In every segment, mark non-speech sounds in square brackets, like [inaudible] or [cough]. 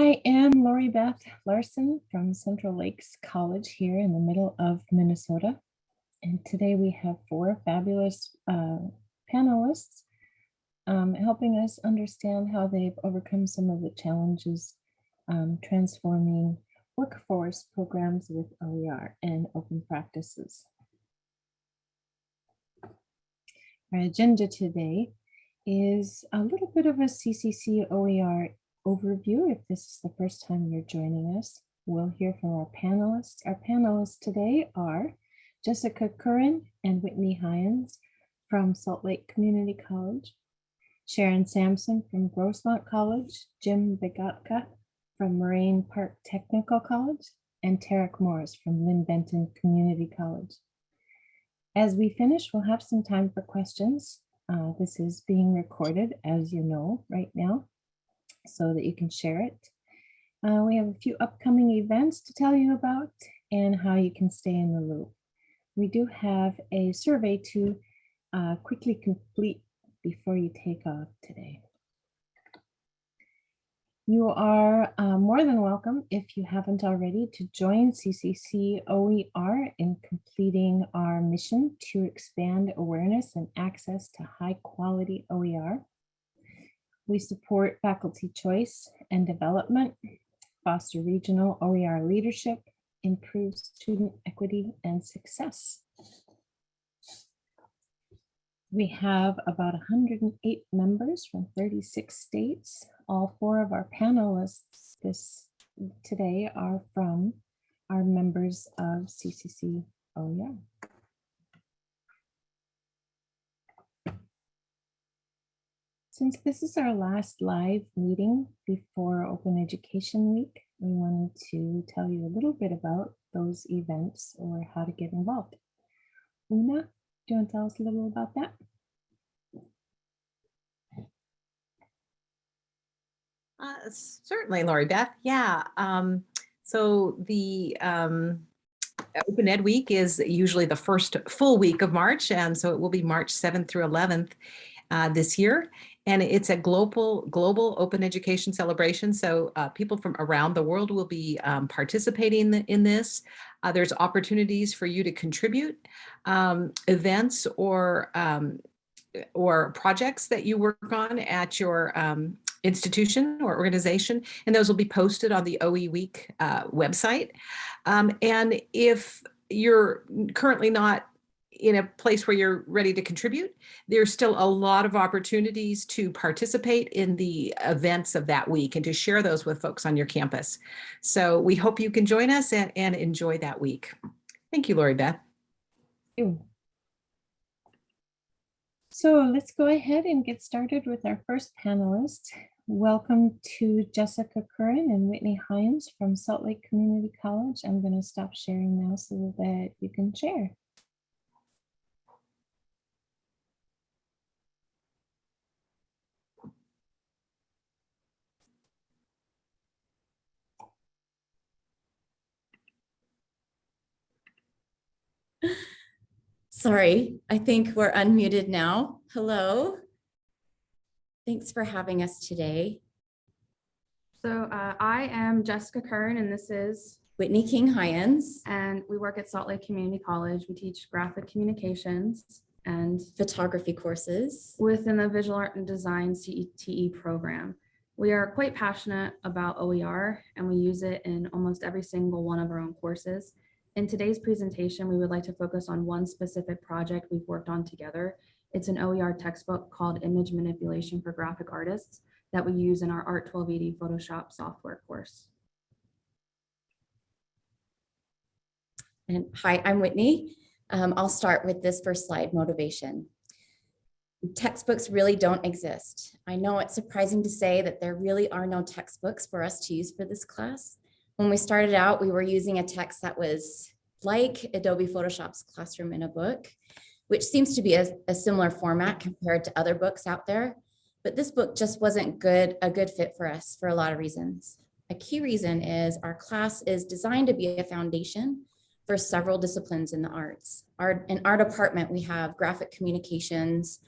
I am Lori Beth Larson from Central Lakes College here in the middle of Minnesota. And today we have four fabulous uh, panelists um, helping us understand how they've overcome some of the challenges um, transforming workforce programs with OER and open practices. Our agenda today is a little bit of a CCC OER overview. If this is the first time you're joining us, we'll hear from our panelists. Our panelists today are Jessica Curran and Whitney Hyens from Salt Lake Community College, Sharon Sampson from Grossmont College, Jim Begatka from Moraine Park Technical College, and Tarek Morris from Linn-Benton Community College. As we finish, we'll have some time for questions. Uh, this is being recorded, as you know, right now, so that you can share it. Uh, we have a few upcoming events to tell you about and how you can stay in the loop. We do have a survey to uh, quickly complete before you take off today. You are uh, more than welcome, if you haven't already, to join CCC OER in completing our mission to expand awareness and access to high quality OER. We support faculty choice and development, foster regional OER leadership, improve student equity and success. We have about 108 members from 36 states. All four of our panelists this today are from our members of CCC OER. Since this is our last live meeting before Open Education Week, we wanted to tell you a little bit about those events or how to get involved. Una, do you want to tell us a little about that? Uh, certainly, Lori Beth. Yeah. Um, so the um, Open Ed Week is usually the first full week of March, and so it will be March 7th through 11th uh, this year and it's a global global open education celebration. So uh, people from around the world will be um, participating in this. Uh, there's opportunities for you to contribute um, events or um, or projects that you work on at your um, institution or organization, and those will be posted on the OE Week uh, website. Um, and if you're currently not in a place where you're ready to contribute, there's still a lot of opportunities to participate in the events of that week and to share those with folks on your campus. So we hope you can join us and, and enjoy that week. Thank you, Lori Beth. You. So let's go ahead and get started with our first panelist. Welcome to Jessica Curran and Whitney Hyens from Salt Lake Community College. I'm going to stop sharing now so that you can share. Sorry, I think we're unmuted now. Hello. Thanks for having us today. So uh, I am Jessica Kern and this is Whitney King Hyens. And we work at Salt Lake Community College. We teach graphic communications and photography courses within the Visual Art and Design CTE program. We are quite passionate about OER and we use it in almost every single one of our own courses. In today's presentation, we would like to focus on one specific project we've worked on together. It's an OER textbook called Image Manipulation for Graphic Artists that we use in our Art 1280 Photoshop software course. And hi, I'm Whitney. Um, I'll start with this first slide, motivation. Textbooks really don't exist. I know it's surprising to say that there really are no textbooks for us to use for this class, when we started out, we were using a text that was like Adobe Photoshop's Classroom in a Book, which seems to be a, a similar format compared to other books out there. But this book just wasn't good, a good fit for us for a lot of reasons. A key reason is our class is designed to be a foundation for several disciplines in the arts. Our, in our department, we have graphic communications,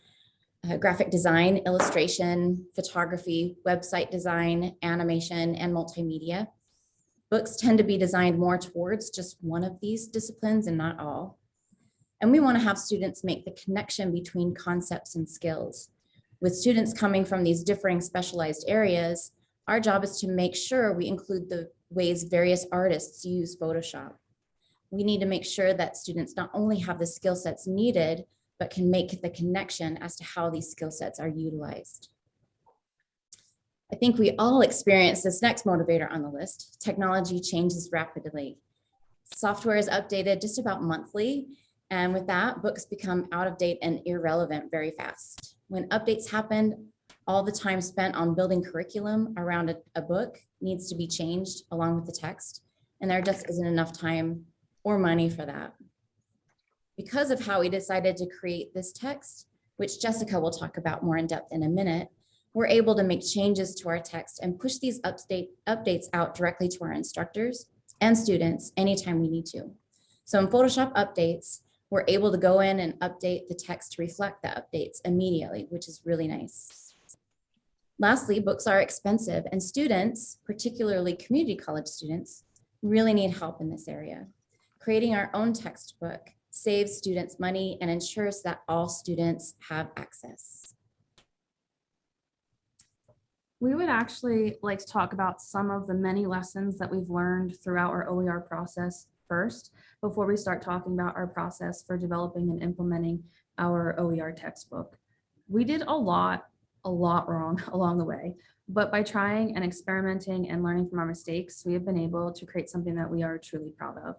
uh, graphic design, illustration, photography, website design, animation, and multimedia. Books tend to be designed more towards just one of these disciplines and not all. And we want to have students make the connection between concepts and skills. With students coming from these differing specialized areas, our job is to make sure we include the ways various artists use Photoshop. We need to make sure that students not only have the skill sets needed, but can make the connection as to how these skill sets are utilized. I think we all experience this next motivator on the list. Technology changes rapidly. Software is updated just about monthly. And with that, books become out of date and irrelevant very fast. When updates happen, all the time spent on building curriculum around a, a book needs to be changed along with the text. And there just isn't enough time or money for that. Because of how we decided to create this text, which Jessica will talk about more in depth in a minute, we're able to make changes to our text and push these update, updates out directly to our instructors and students anytime we need to. So in Photoshop updates, we're able to go in and update the text to reflect the updates immediately, which is really nice. Lastly, books are expensive and students, particularly community college students, really need help in this area. Creating our own textbook saves students money and ensures that all students have access. We would actually like to talk about some of the many lessons that we've learned throughout our OER process first, before we start talking about our process for developing and implementing our OER textbook. We did a lot, a lot wrong [laughs] along the way, but by trying and experimenting and learning from our mistakes, we have been able to create something that we are truly proud of.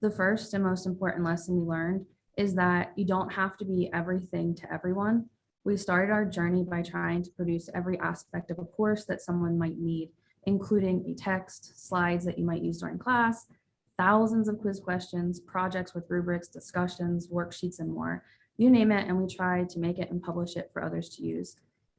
The first and most important lesson we learned is that you don't have to be everything to everyone. We started our journey by trying to produce every aspect of a course that someone might need, including a text, slides that you might use during class, thousands of quiz questions, projects with rubrics, discussions, worksheets, and more. You name it, and we tried to make it and publish it for others to use.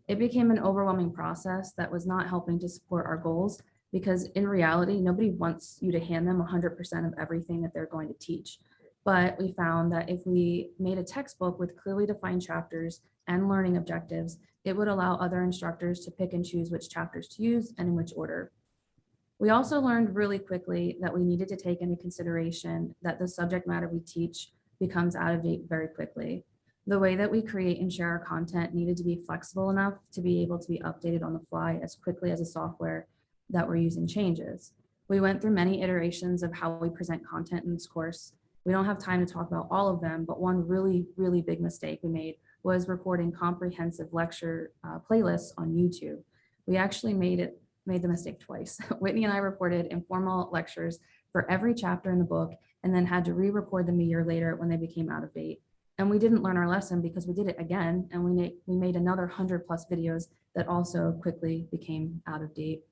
It became an overwhelming process that was not helping to support our goals because in reality, nobody wants you to hand them 100% of everything that they're going to teach. But we found that if we made a textbook with clearly defined chapters and learning objectives, it would allow other instructors to pick and choose which chapters to use and in which order. We also learned really quickly that we needed to take into consideration that the subject matter we teach becomes out of date very quickly. The way that we create and share our content needed to be flexible enough to be able to be updated on the fly as quickly as the software that we're using changes. We went through many iterations of how we present content in this course. We don't have time to talk about all of them, but one really, really big mistake we made was recording comprehensive lecture uh, playlists on YouTube. We actually made it made the mistake twice. [laughs] Whitney and I recorded informal lectures for every chapter in the book and then had to re-record them a year later when they became out of date. And we didn't learn our lesson because we did it again and we made, we made another 100 plus videos that also quickly became out of date.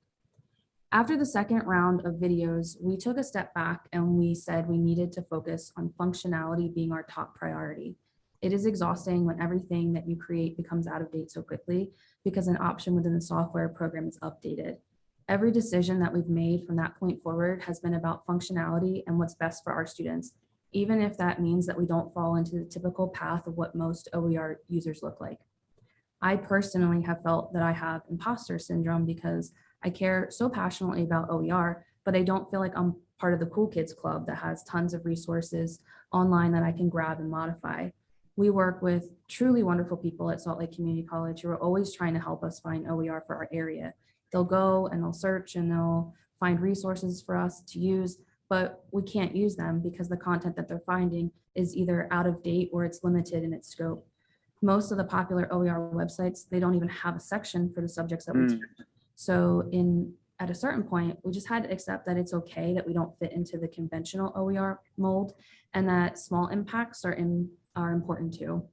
After the second round of videos, we took a step back and we said we needed to focus on functionality being our top priority. It is exhausting when everything that you create becomes out of date so quickly because an option within the software program is updated. Every decision that we've made from that point forward has been about functionality and what's best for our students, even if that means that we don't fall into the typical path of what most OER users look like. I personally have felt that I have imposter syndrome because I care so passionately about OER, but I don't feel like I'm part of the cool kids club that has tons of resources online that I can grab and modify. We work with truly wonderful people at Salt Lake Community College who are always trying to help us find OER for our area. They'll go and they'll search and they'll find resources for us to use, but we can't use them because the content that they're finding is either out of date or it's limited in its scope. Most of the popular OER websites, they don't even have a section for the subjects that we Mm. teach. So in at a certain point, we just had to accept that it's okay that we don't fit into the conventional OER mold and that small impacts are in are important too.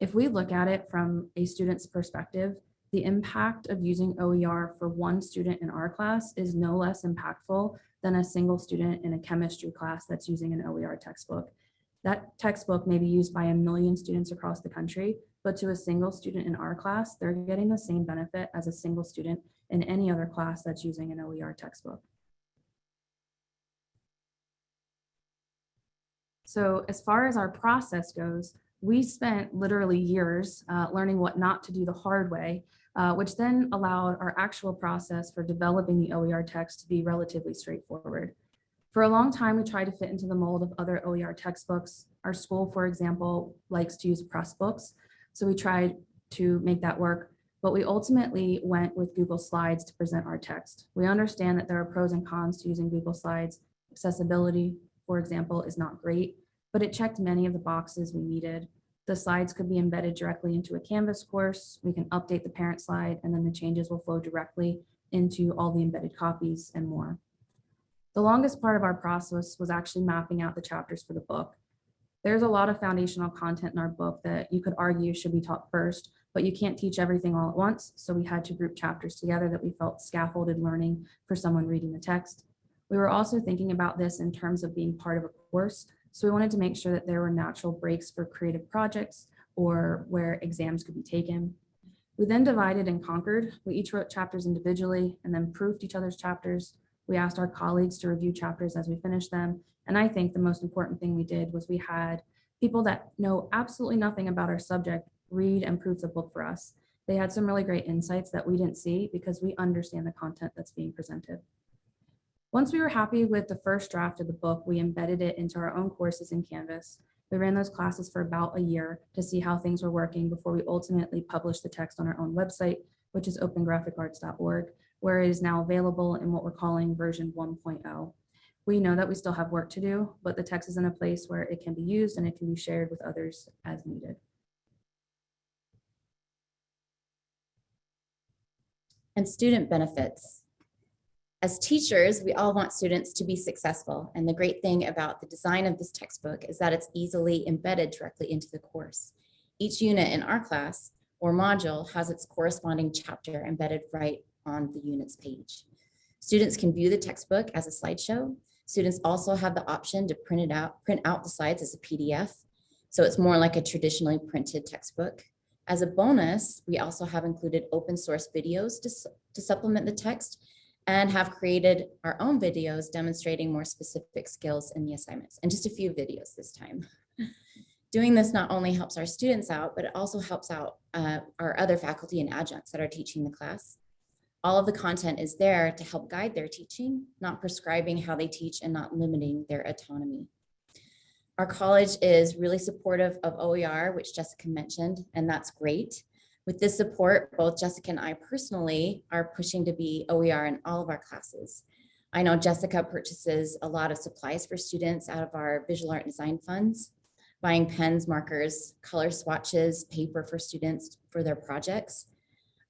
If we look at it from a student's perspective, the impact of using OER for one student in our class is no less impactful than a single student in a chemistry class that's using an OER textbook. That textbook may be used by a million students across the country, but to a single student in our class, they're getting the same benefit as a single student in any other class that's using an OER textbook. So as far as our process goes, We spent literally years uh, learning what not to do the hard way, uh, which then allowed our actual process for developing the OER text to be relatively straightforward. For a long time, we tried to fit into the mold of other OER textbooks. Our school, for example, likes to use Pressbooks. So we tried to make that work, but we ultimately went with Google Slides to present our text. We understand that there are pros and cons to using Google Slides. Accessibility, for example, is not great, but it checked many of the boxes we needed. The slides could be embedded directly into a Canvas course. We can update the parent slide and then the changes will flow directly into all the embedded copies and more. The longest part of our process was actually mapping out the chapters for the book. There's a lot of foundational content in our book that you could argue should be taught first, but you can't teach everything all at once. So we had to group chapters together that we felt scaffolded learning for someone reading the text. We were also thinking about this in terms of being part of a course. So we wanted to make sure that there were natural breaks for creative projects or where exams could be taken. We then divided and conquered. We each wrote chapters individually and then proofed each other's chapters. We asked our colleagues to review chapters as we finished them. And I think the most important thing we did was we had people that know absolutely nothing about our subject read and proof the book for us. They had some really great insights that we didn't see because we understand the content that's being presented. Once we were happy with the first draft of the book, we embedded it into our own courses in Canvas. We ran those classes for about a year to see how things were working before we ultimately published the text on our own website, which is opengraphicarts.org, where it is now available in what we're calling version 1.0. We know that we still have work to do, but the text is in a place where it can be used and it can be shared with others as needed. And student benefits. As teachers, we all want students to be successful. And the great thing about the design of this textbook is that it's easily embedded directly into the course. Each unit in our class or module has its corresponding chapter embedded right on the unit's page. Students can view the textbook as a slideshow. Students also have the option to print it out, print out the slides as a PDF. So it's more like a traditionally printed textbook. As a bonus, we also have included open source videos to, to supplement the text and have created our own videos demonstrating more specific skills in the assignments and just a few videos this time. [laughs] Doing this not only helps our students out, but it also helps out uh, our other faculty and adjuncts that are teaching the class. All of the content is there to help guide their teaching, not prescribing how they teach and not limiting their autonomy. Our college is really supportive of OER, which Jessica mentioned, and that's great. With this support, both Jessica and I personally are pushing to be OER in all of our classes. I know Jessica purchases a lot of supplies for students out of our visual art design funds, buying pens, markers, color swatches, paper for students for their projects.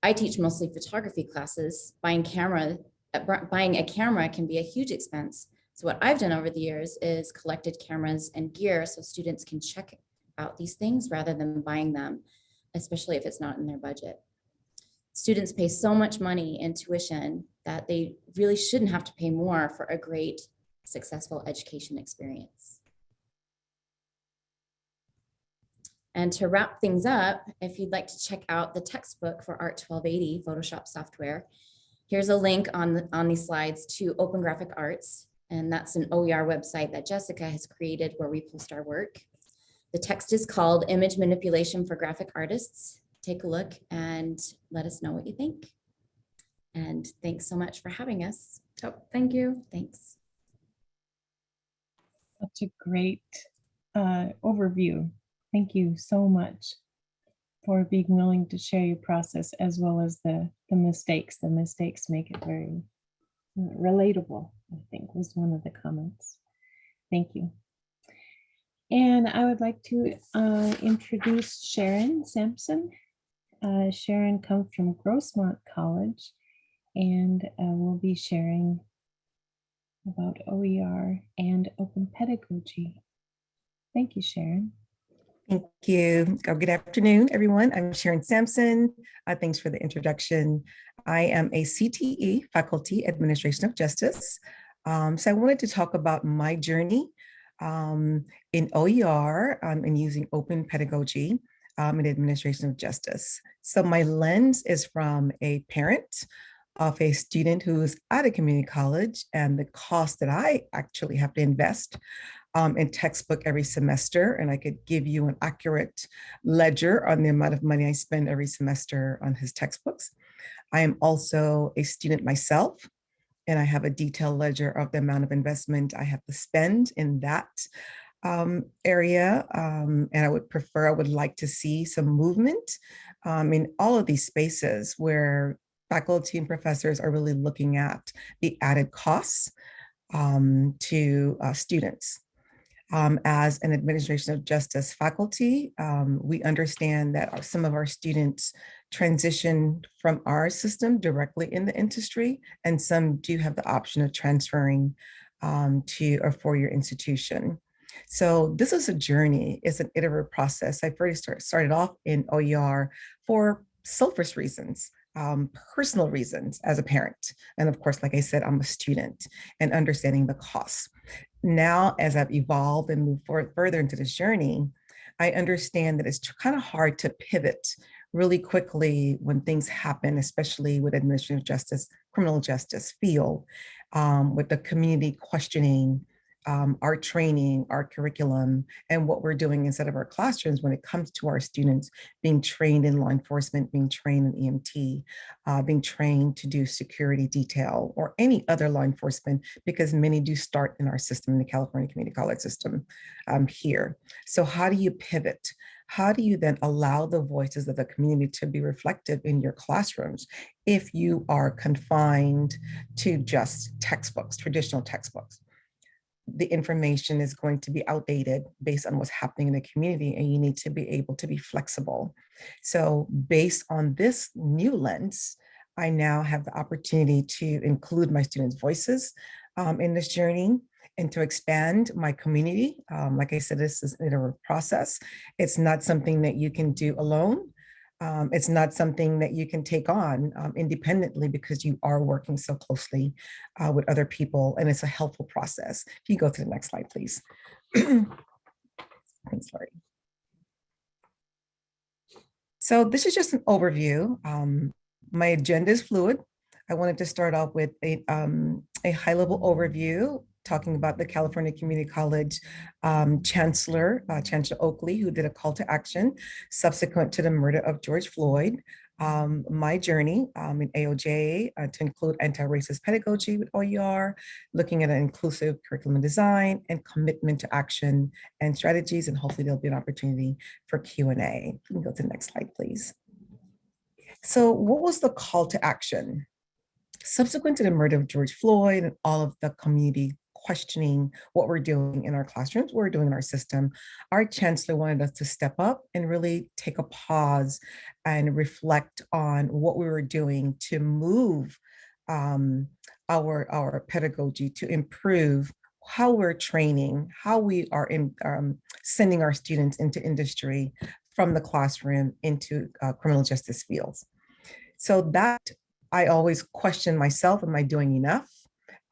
I teach mostly photography classes. Buying camera, uh, buying a camera can be a huge expense. So what I've done over the years is collected cameras and gear so students can check out these things rather than buying them, especially if it's not in their budget. Students pay so much money in tuition that they really shouldn't have to pay more for a great, successful education experience. And to wrap things up, if you'd like to check out the textbook for Art 1280 Photoshop software, here's a link on, the, on these slides to Open Graphic Arts. And that's an OER website that Jessica has created where we post our work. The text is called Image Manipulation for Graphic Artists. Take a look and let us know what you think. And thanks so much for having us. Oh, thank you. Thanks. Such a great uh, overview. Thank you so much for being willing to share your process as well as the, the mistakes. The mistakes make it very relatable, I think was one of the comments. Thank you. And I would like to uh, introduce Sharon Sampson. Uh, Sharon comes from Grossmont College and uh, will be sharing about OER and open pedagogy. Thank you, Sharon. Thank you. Oh, good afternoon, everyone. I'm Sharon Sampson. Uh, thanks for the introduction. I am a CTE, Faculty Administration of Justice. Um, so I wanted to talk about my journey um, in OER um, and using open pedagogy um, in Administration of Justice. So my lens is from a parent of a student who's at a community college and the cost that I actually have to invest um, in textbook every semester, and I could give you an accurate ledger on the amount of money I spend every semester on his textbooks. I am also a student myself, and I have a detailed ledger of the amount of investment I have to spend in that um, area. Um, and I would prefer, I would like to see some movement um, in all of these spaces where faculty and professors are really looking at the added costs um, to uh, students. Um, as an administration of justice faculty, um, we understand that some of our students transition from our system directly in the industry, and some do have the option of transferring um, to a four-year institution. So this is a journey, it's an iterative process. I first start, started off in OER for selfish reasons, um, personal reasons as a parent. And of course, like I said, I'm a student and understanding the costs. Now, as I've evolved and moved forward further into this journey, I understand that it's kind of hard to pivot really quickly when things happen, especially with administrative justice, criminal justice field, um, with the community questioning um, our training, our curriculum, and what we're doing instead of our classrooms when it comes to our students being trained in law enforcement, being trained in EMT, uh, being trained to do security detail or any other law enforcement, because many do start in our system, in the California Community College system um, here. So how do you pivot? How do you then allow the voices of the community to be reflective in your classrooms if you are confined to just textbooks, traditional textbooks? the information is going to be outdated based on what's happening in the community and you need to be able to be flexible. So based on this new lens, I now have the opportunity to include my students' voices um, in this journey and to expand my community. Um, like I said, this is an iterative process. It's not something that you can do alone. Um, it's not something that you can take on um, independently because you are working so closely uh, with other people and it's a helpful process. If you go to the next slide, please. [clears throat] Thanks, Lori. So this is just an overview. Um, my agenda is fluid. I wanted to start off with a, um, a high level overview talking about the California Community College um, Chancellor, uh, Chancellor Oakley, who did a call to action subsequent to the murder of George Floyd. Um, my journey um, in AOJ uh, to include anti-racist pedagogy with OER, looking at an inclusive curriculum design and commitment to action and strategies. And hopefully there'll be an opportunity for Q&A. You can go to the next slide, please. So what was the call to action? Subsequent to the murder of George Floyd and all of the community questioning what we're doing in our classrooms, what we're doing in our system, our chancellor wanted us to step up and really take a pause and reflect on what we were doing to move um, our, our pedagogy to improve how we're training, how we are in, um, sending our students into industry from the classroom into uh, criminal justice fields. So that I always question myself, am I doing enough?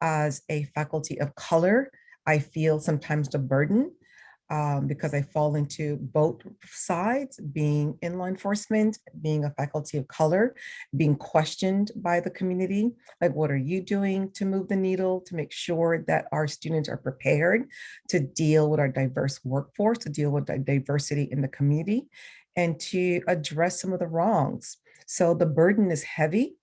As a faculty of color, I feel sometimes the burden um, because I fall into both sides, being in law enforcement, being a faculty of color, being questioned by the community. Like, what are you doing to move the needle to make sure that our students are prepared to deal with our diverse workforce, to deal with the diversity in the community, and to address some of the wrongs. So the burden is heavy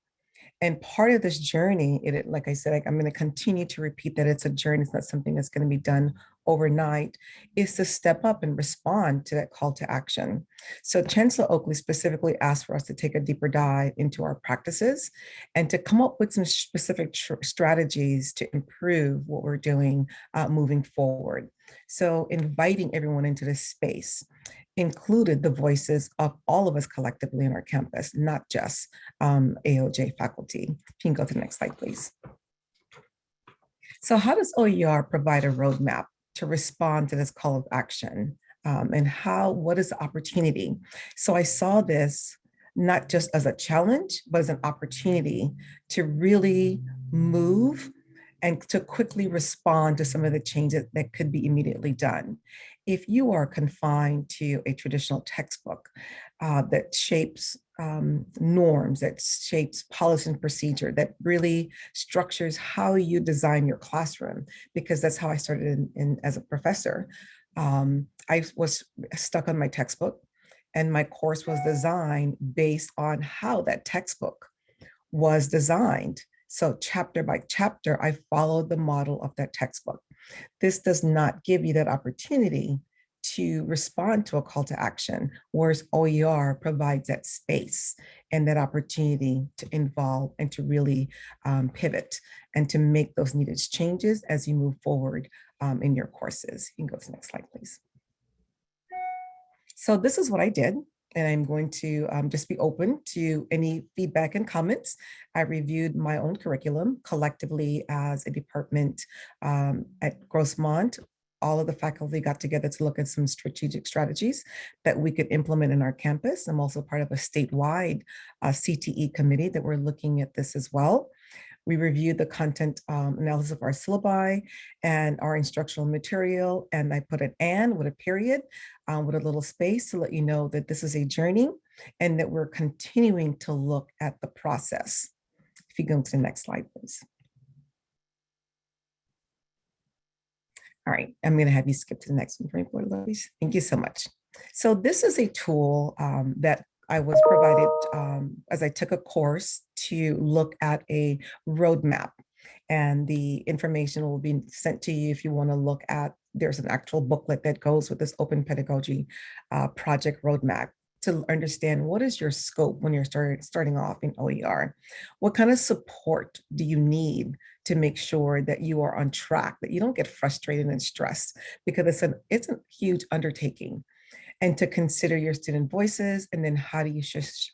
and part of this journey, it, like I said, I'm going to continue to repeat that it's a journey. It's not something that's going to be done overnight, is to step up and respond to that call to action. So Chancellor Oakley specifically asked for us to take a deeper dive into our practices and to come up with some specific strategies to improve what we're doing uh, moving forward. So inviting everyone into this space included the voices of all of us collectively in our campus, not just um, AOJ faculty. You can go to the next slide, please. So how does OER provide a roadmap to respond to this call of action? Um, and how, what is the opportunity? So I saw this not just as a challenge, but as an opportunity to really move and to quickly respond to some of the changes that could be immediately done if you are confined to a traditional textbook uh, that shapes um, norms, that shapes policy and procedure, that really structures how you design your classroom, because that's how I started in, in as a professor. Um, I was stuck on my textbook and my course was designed based on how that textbook was designed. So chapter by chapter, I followed the model of that textbook. This does not give you that opportunity to respond to a call to action, whereas OER provides that space and that opportunity to involve and to really um, pivot and to make those needed changes as you move forward um, in your courses. You can go to the next slide, please. So this is what I did, and I'm going to um, just be open to any feedback and comments. I reviewed my own curriculum collectively as a department um, at Grossmont. All of the faculty got together to look at some strategic strategies that we could implement in our campus. I'm also part of a statewide uh, CTE committee that we're looking at this as well. We reviewed the content um, analysis of our syllabi and our instructional material, and I put an and with a period, um, with a little space to let you know that this is a journey and that we're continuing to look at the process. If you go to the next slide, please. All right, I'm going to have you skip to the next one for me. Thank you so much. So this is a tool um, that I was provided um, as I took a course to look at a roadmap and the information will be sent to you if you want to look at, there's an actual booklet that goes with this open pedagogy uh, project roadmap to understand what is your scope when you're start, starting off in OER? What kind of support do you need to make sure that you are on track, that you don't get frustrated and stressed because it's, an, it's a huge undertaking and to consider your student voices and then how do you,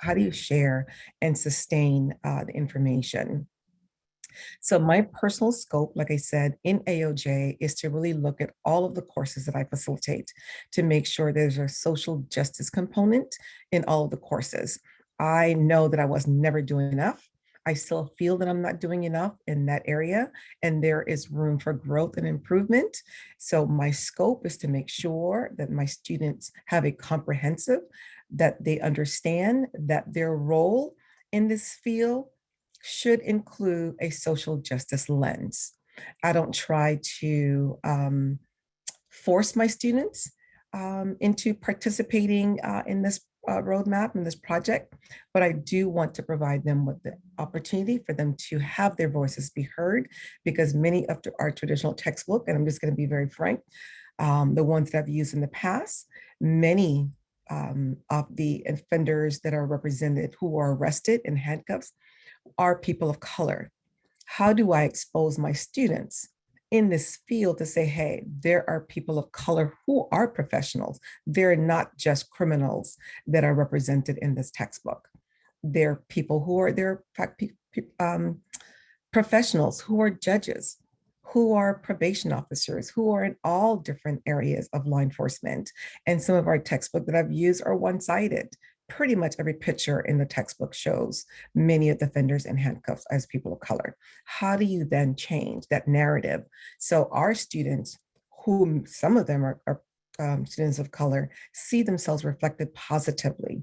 how do you share and sustain uh, the information. So my personal scope, like I said, in AOJ is to really look at all of the courses that I facilitate to make sure there's a social justice component in all of the courses. I know that I was never doing enough. I still feel that I'm not doing enough in that area and there is room for growth and improvement. So my scope is to make sure that my students have a comprehensive, that they understand that their role in this field should include a social justice lens. I don't try to um, force my students um, into participating uh, in this uh, roadmap in this project, but I do want to provide them with the opportunity for them to have their voices be heard because many of our traditional textbook, and I'm just going to be very frank, um, the ones that I've used in the past, many um, of the offenders that are represented who are arrested in handcuffs are people of color. How do I expose my students in this field to say, hey, there are people of color who are professionals. They're not just criminals that are represented in this textbook. They're people who are, they're um, professionals who are judges, who are probation officers, who are in all different areas of law enforcement. And some of our textbook that I've used are one-sided pretty much every picture in the textbook shows many of the offenders in handcuffs as people of color. How do you then change that narrative? So our students, whom some of them are, are um, students of color, see themselves reflected positively.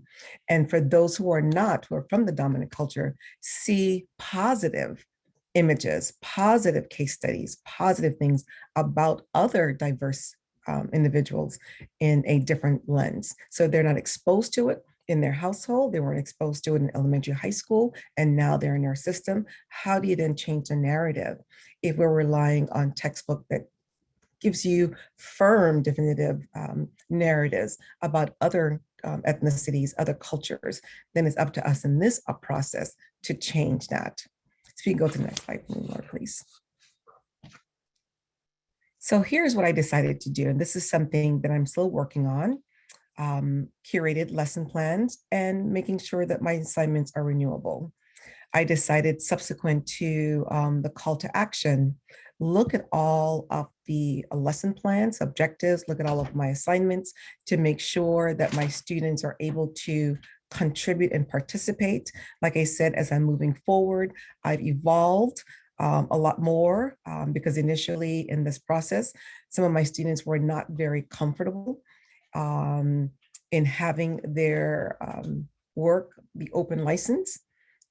And for those who are not, who are from the dominant culture, see positive images, positive case studies, positive things about other diverse um, individuals in a different lens. So they're not exposed to it, in their household, they weren't exposed to it in elementary, high school, and now they're in our system. How do you then change the narrative if we're relying on textbook that gives you firm definitive um, narratives about other um, ethnicities, other cultures, then it's up to us in this uh, process to change that. So you can go to the next slide, please. So here's what I decided to do, and this is something that I'm still working on um, curated lesson plans and making sure that my assignments are renewable. I decided subsequent to um, the call to action, look at all of the lesson plans, objectives, look at all of my assignments to make sure that my students are able to contribute and participate. Like I said, as I'm moving forward, I've evolved um, a lot more um, because initially in this process, some of my students were not very comfortable um, in having their um, work be open license.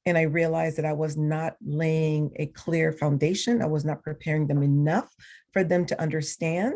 And I realized that I was not laying a clear foundation. I was not preparing them enough for them to understand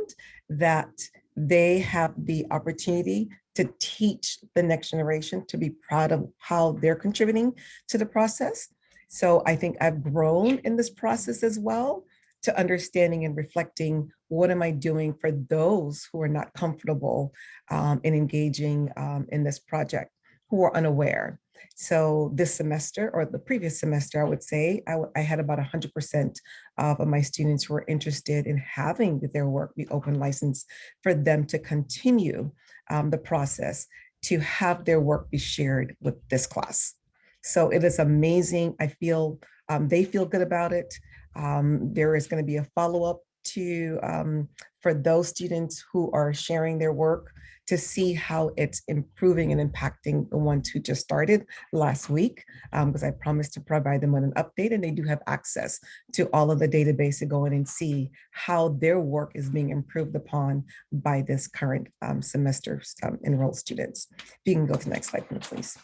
that they have the opportunity to teach the next generation to be proud of how they're contributing to the process. So I think I've grown in this process as well to understanding and reflecting what am I doing for those who are not comfortable um, in engaging um, in this project, who are unaware. So this semester or the previous semester, I would say, I had about 100% of my students who were interested in having their work be open license for them to continue um, the process to have their work be shared with this class. So it is amazing. I feel um, they feel good about it. Um, there is going to be a follow-up to um, for those students who are sharing their work to see how it's improving and impacting the ones who just started last week, because I promised to provide them with an update and they do have access to all of the database to go in and see how their work is being improved upon by this current um, semester um, enrolled students. If you can go to the next slide, please.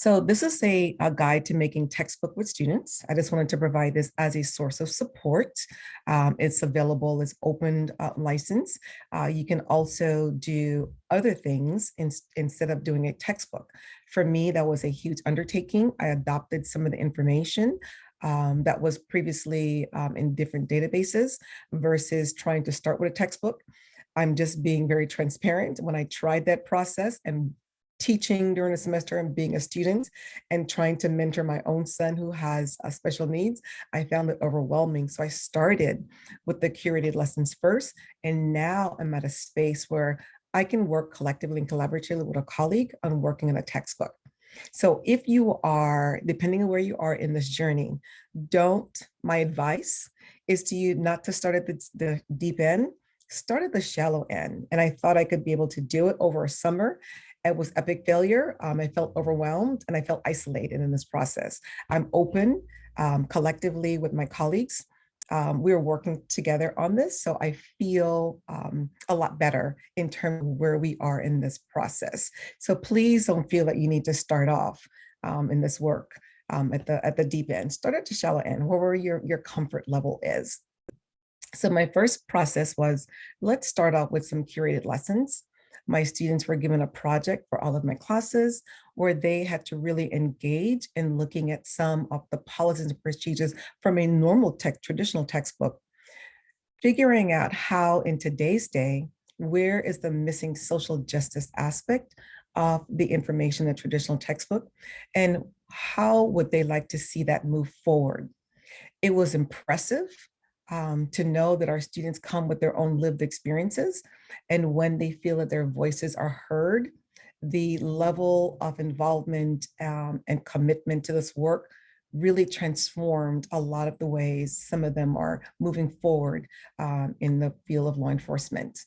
So this is a, a guide to making textbook with students. I just wanted to provide this as a source of support. Um, it's available as open uh, license. Uh, you can also do other things in, instead of doing a textbook. For me, that was a huge undertaking. I adopted some of the information um, that was previously um, in different databases versus trying to start with a textbook. I'm just being very transparent. When I tried that process and teaching during the semester and being a student and trying to mentor my own son who has uh, special needs, I found it overwhelming. So I started with the curated lessons first, and now I'm at a space where I can work collectively and collaboratively with a colleague on working on a textbook. So if you are, depending on where you are in this journey, don't, my advice is to you not to start at the, the deep end, start at the shallow end. And I thought I could be able to do it over a summer it was epic failure. Um, I felt overwhelmed and I felt isolated in this process. I'm open um, collectively with my colleagues. Um, we're working together on this, so I feel um, a lot better in terms of where we are in this process. So please don't feel that you need to start off um, in this work um, at the at the deep end. Start at the shallow end, wherever your your comfort level is. So my first process was let's start off with some curated lessons my students were given a project for all of my classes where they had to really engage in looking at some of the policies and procedures from a normal tech, traditional textbook, figuring out how in today's day, where is the missing social justice aspect of the information in the traditional textbook and how would they like to see that move forward? It was impressive um, to know that our students come with their own lived experiences. And when they feel that their voices are heard, the level of involvement um, and commitment to this work really transformed a lot of the ways some of them are moving forward um, in the field of law enforcement.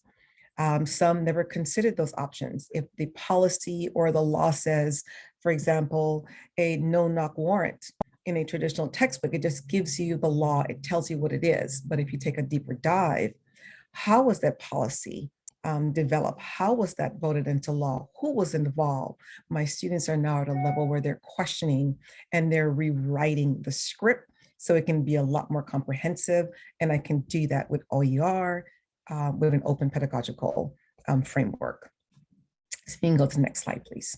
Um, some never considered those options. If the policy or the law says, for example, a no-knock warrant, in a traditional textbook, it just gives you the law, it tells you what it is. But if you take a deeper dive, how was that policy um, developed? How was that voted into law? Who was involved? My students are now at a level where they're questioning and they're rewriting the script so it can be a lot more comprehensive. And I can do that with OER, uh, with an open pedagogical um, framework. So you can go to the next slide, please.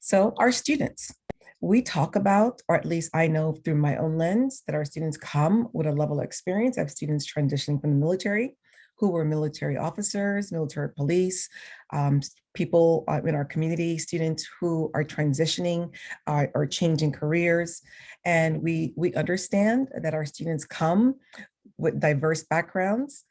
So our students, we talk about, or at least I know through my own lens, that our students come with a level of experience. I have students transitioning from the military who were military officers, military police, um, people uh, in our community, students who are transitioning uh, or changing careers. And we, we understand that our students come with diverse backgrounds,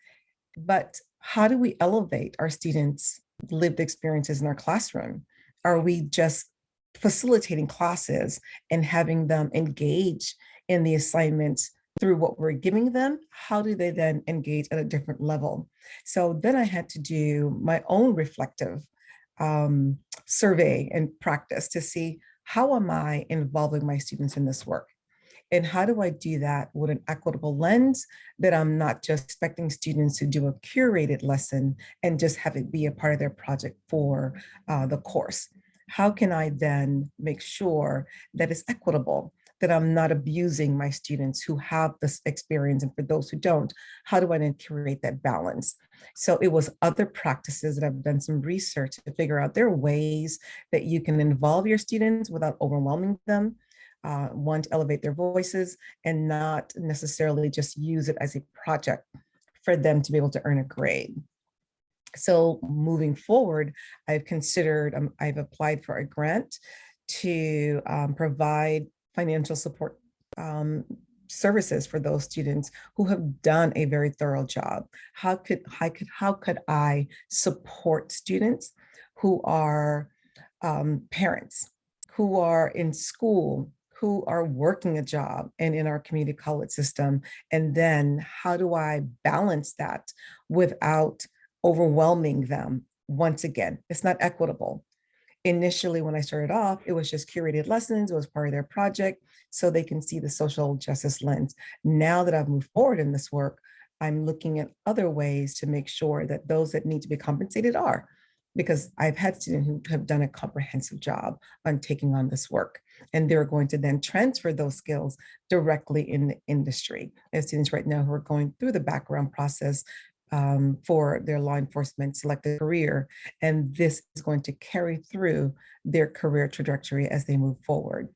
but how do we elevate our students' lived experiences in our classroom? Are we just facilitating classes and having them engage in the assignments through what we're giving them, how do they then engage at a different level? So then I had to do my own reflective um, survey and practice to see how am I involving my students in this work? And how do I do that with an equitable lens that I'm not just expecting students to do a curated lesson and just have it be a part of their project for uh, the course? How can I then make sure that it's equitable? that I'm not abusing my students who have this experience. And for those who don't, how do I then create that balance? So it was other practices that I've done some research to figure out there are ways that you can involve your students without overwhelming them. Uh, one, to elevate their voices and not necessarily just use it as a project for them to be able to earn a grade. So moving forward, I've considered, um, I've applied for a grant to um, provide financial support um, services for those students who have done a very thorough job. How could, how could, how could I support students who are um, parents, who are in school, who are working a job and in our community college system? And then how do I balance that without overwhelming them? Once again, it's not equitable initially when I started off, it was just curated lessons, it was part of their project, so they can see the social justice lens. Now that I've moved forward in this work, I'm looking at other ways to make sure that those that need to be compensated are, because I've had students who have done a comprehensive job on taking on this work. And they're going to then transfer those skills directly in the industry. As students right now who are going through the background process um, for their law enforcement selected career. And this is going to carry through their career trajectory as they move forward.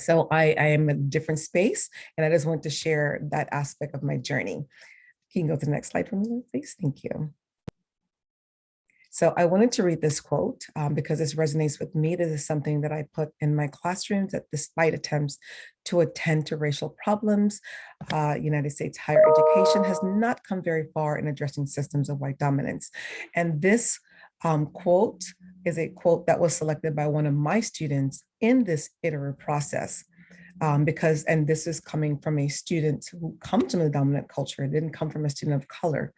So I, I am in a different space and I just want to share that aspect of my journey. Can you go to the next slide for me, please? Thank you. So I wanted to read this quote um, because this resonates with me. This is something that I put in my classrooms that despite attempts to attend to racial problems, uh, United States higher education has not come very far in addressing systems of white dominance. And this um, quote is a quote that was selected by one of my students in this iterative process. Um, because, and this is coming from a student who comes from the dominant culture, it didn't come from a student of color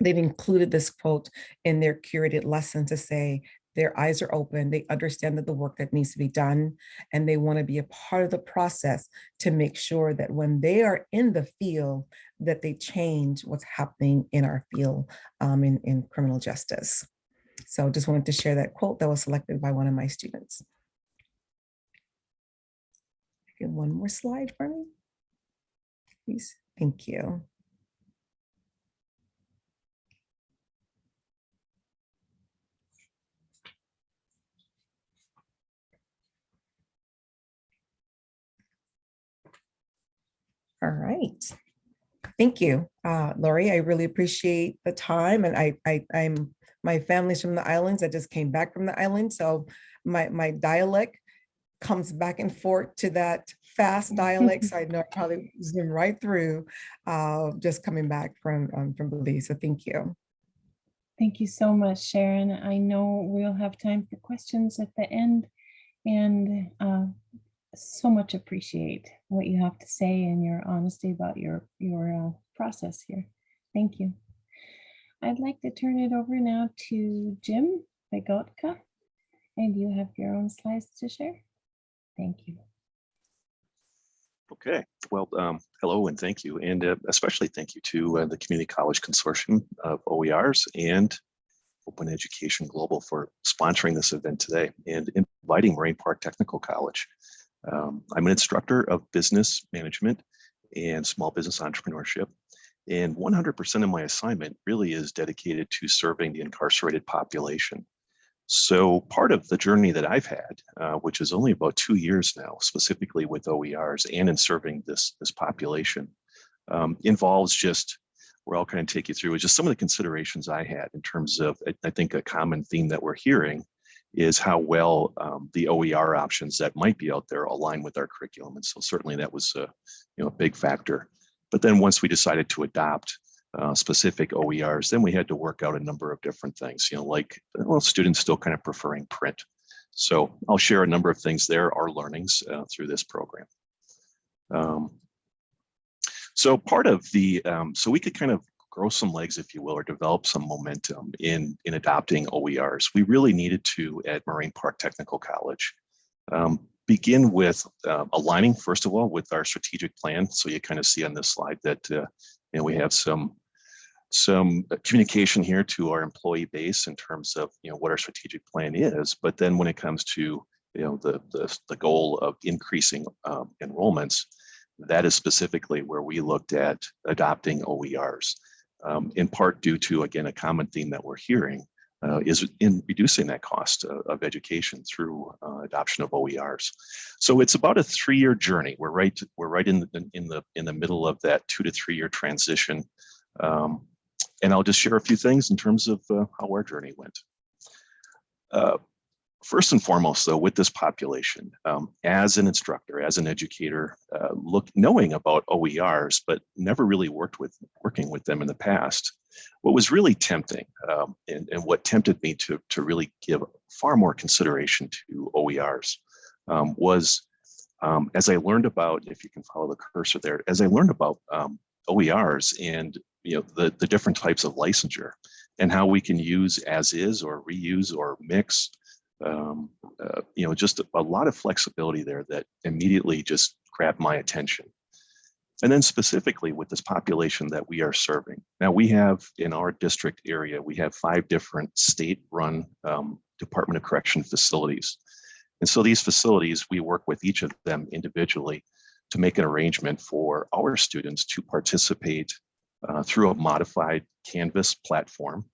they've included this quote in their curated lesson to say their eyes are open, they understand that the work that needs to be done, and they want to be a part of the process to make sure that when they are in the field, that they change what's happening in our field um, in, in criminal justice. So just wanted to share that quote that was selected by one of my students. Get one more slide for me, please. Thank you. All right. Thank you, uh, Lori. I really appreciate the time and I, I, I'm, my family's from the islands. I just came back from the island. So my, my dialect comes back and forth to that fast dialect. so [laughs] I know I probably zoom right through uh, just coming back from, um, from Belize. So thank you. Thank you so much, Sharon. I know we'll have time for questions at the end and uh, so much appreciate what you have to say and your honesty about your your uh, process here. Thank you. I'd like to turn it over now to Jim Begotka, and you have your own slides to share. Thank you. Okay, well, um, hello and thank you. And uh, especially thank you to uh, the Community College Consortium of OERs and Open Education Global for sponsoring this event today and inviting Moraine Park Technical College. Um, I'm an instructor of business management and small business entrepreneurship. And 100% of my assignment really is dedicated to serving the incarcerated population. So part of the journey that I've had, uh, which is only about two years now, specifically with OERs and in serving this, this population, um, involves just, where I'll kind of take you through is just some of the considerations I had in terms of, I, I think a common theme that we're hearing is how well um, the OER options that might be out there align with our curriculum. And so certainly that was a, you know, a big factor. But then once we decided to adopt uh, specific OERs, then we had to work out a number of different things, you know, like, well, students still kind of preferring print. So I'll share a number of things there, our learnings uh, through this program. Um, so part of the, um, so we could kind of grow some legs, if you will, or develop some momentum in, in adopting OERs. We really needed to at Moraine Park Technical College. Um, begin with uh, aligning, first of all, with our strategic plan. So you kind of see on this slide that uh, you know, we have some some communication here to our employee base in terms of you know what our strategic plan is. But then when it comes to you know the the, the goal of increasing um, enrollments, that is specifically where we looked at adopting OERs. Um, in part due to again a common theme that we're hearing uh, is in reducing that cost uh, of education through uh, adoption of OERs. So it's about a three-year journey. We're right we're right in the in the in the middle of that two to three year transition. Um, and I'll just share a few things in terms of uh, how our journey went. Uh, first and foremost, though, with this population, um, as an instructor, as an educator, uh, look knowing about OERs, but never really worked with working with them in the past. What was really tempting, um, and, and what tempted me to to really give far more consideration to OERs, um, was um, as I learned about, if you can follow the cursor there, as I learned about um, OERs and you know the the different types of licensure and how we can use as is or reuse or mix um, uh, you know just a, a, lot of flexibility there that immediately just grabbed my attention and then specifically with this population that we are serving now we have in our district area we have five different state run um, department of correction facilities and so these facilities we work with each of them individually to make an arrangement for our students to participate uh, through a modified Canvas platform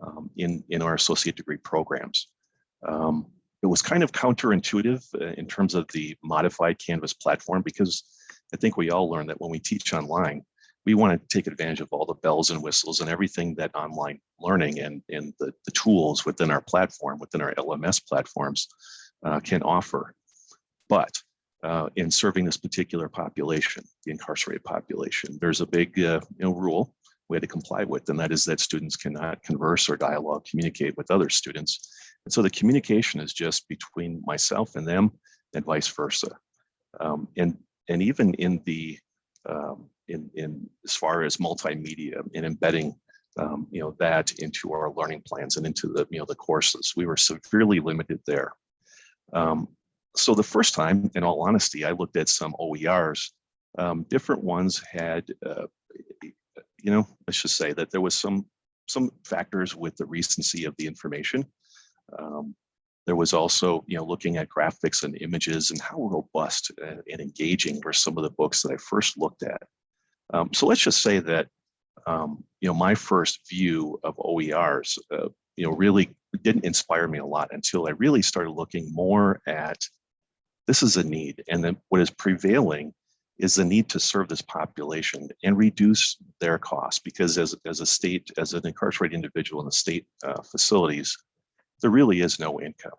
um, in, in our associate degree programs. Um, it was kind of counterintuitive uh, in terms of the modified Canvas platform because I think we all learned that when we teach online, we want to take advantage of all the bells and whistles and everything that online learning and, and the, the tools within our platform, within our LMS platforms uh, can offer. But uh, in serving this particular population, the incarcerated population. There's a big uh, you know, rule we had to comply with, and that is that students cannot converse or dialogue, communicate with other students. And so the communication is just between myself and them and vice versa. Um, and, and even in the, um, in, in as far as multimedia and embedding um, you know, that into our learning plans and into the, you know, the courses, we were severely limited there. Um, so the first time, in all honesty, I looked at some OERs. Um, different ones had, uh, you know, let's just say that there was some some factors with the recency of the information. Um, there was also, you know, looking at graphics and images and how robust and, engaging were some of the books that I first looked at. Um, so let's just say that, um, you know, my first view of OERs, uh, you know, really didn't inspire me a lot until I really started looking more at this is a need. And then what is prevailing is the need to serve this population and reduce their costs because as, as a state, as an incarcerated individual in the state uh, facilities, there really is no income.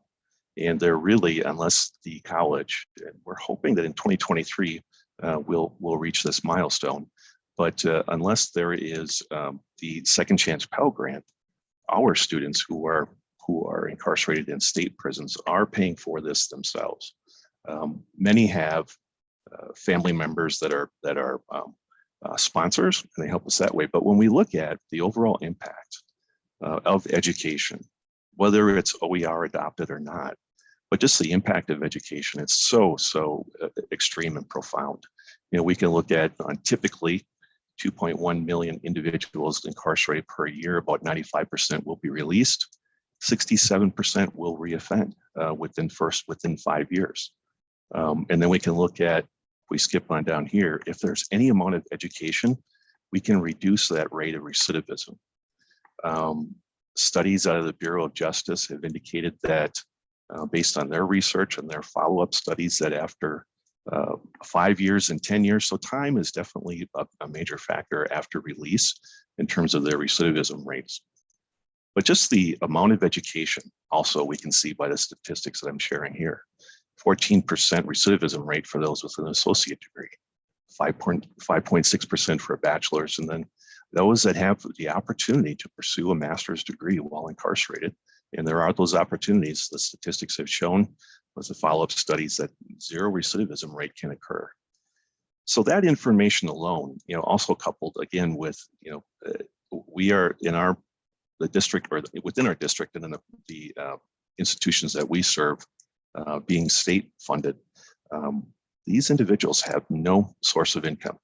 And there really, unless the college, and we're hoping that in 2023, uh, we'll, we'll reach this milestone. But uh, unless there is um, the second chance Pell Grant, our students who are who are incarcerated in state prisons are paying for this themselves. Um, many have uh, family members that are that are um, uh, sponsors and they help us that way. But when we look at the overall impact uh, of education, whether it's OER adopted or not, but just the impact of education, it's so, so uh, extreme and profound. You know, we can look at on typically 2.1 million individuals incarcerated per year, about 95% will be released. 67% will reoffend uh, within first within five years. Um, and then we can look at, we skip on down here, if there's any amount of education, we can reduce that rate of recidivism. Um, studies out of the Bureau of Justice have indicated that uh, based on their research and their follow-up studies that after uh, five years and 10 years, so time is definitely a, a major factor after release in terms of their recidivism rates. But just the amount of education also we can see by the statistics that I'm sharing here. 14% recidivism rate for those with an associate degree, 5.6% for a bachelor's, and then those that have the opportunity to pursue a master's degree while incarcerated. And there are those opportunities. The statistics have shown with the follow-up studies that zero recidivism rate can occur. So that information alone, you know, also coupled again with, you know, uh, we are in our the district or within our district and in the, the uh, institutions that we serve, uh, being state funded, um, these individuals have no source of income.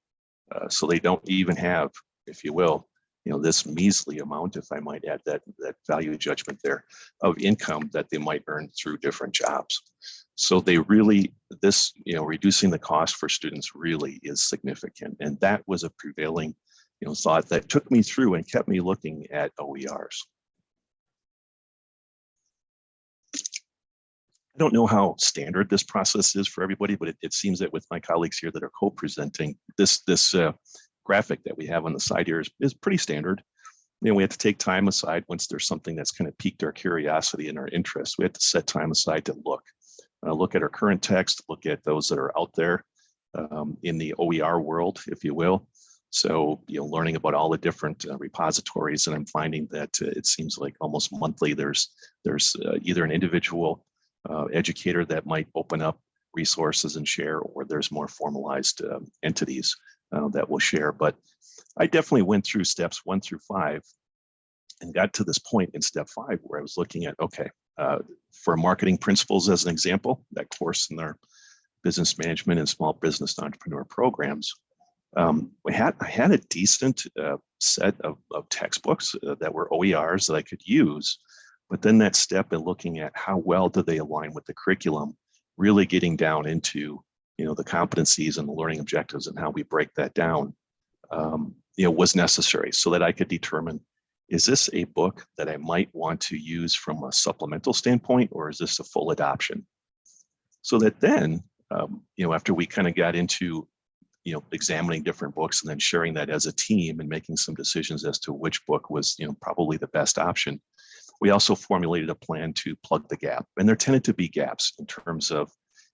Uh, so they don't even have, if you will, you know, this measly amount, if I might add that, that value judgment there, of income that they might earn through different jobs. So they really, this, you know, reducing the cost for students really is significant. And that was a prevailing, you know, thought that took me through and kept me looking at OERs. I don't know how standard this process is for everybody, but it, it seems that with my colleagues here that are co-presenting, this, this uh, graphic that we have on the side here is, is pretty standard. You know, we have to take time aside once there's something that's kind of piqued our curiosity and our interest. We have to set time aside to look, uh, look at our current text, look at those that are out there um, in the OER world, if you will. So, you know, learning about all the different uh, repositories, and I'm finding that uh, it seems like almost monthly there's there's uh, either an individual uh, educator that might open up resources and share, or there's more formalized um, entities uh, that will share. But I definitely went through steps one through five and got to this point in step five where I was looking at, okay, uh, for marketing principles as an example, that course in our business management and small business entrepreneur programs, um, we had I had a decent uh, set of, of textbooks uh, that were OERs that I could use, but then that step in looking at how well do they align with the curriculum, really getting down into you know the competencies and the learning objectives and how we break that down, um, you know, was necessary so that I could determine is this a book that I might want to use from a supplemental standpoint, or is this a full adoption? So that then, um, you know, after we kind of got into you know, examining different books and then sharing that as a team and making some decisions as to which book was, you know, probably the best option. We also formulated a plan to plug the gap. And there tended to be gaps in terms of,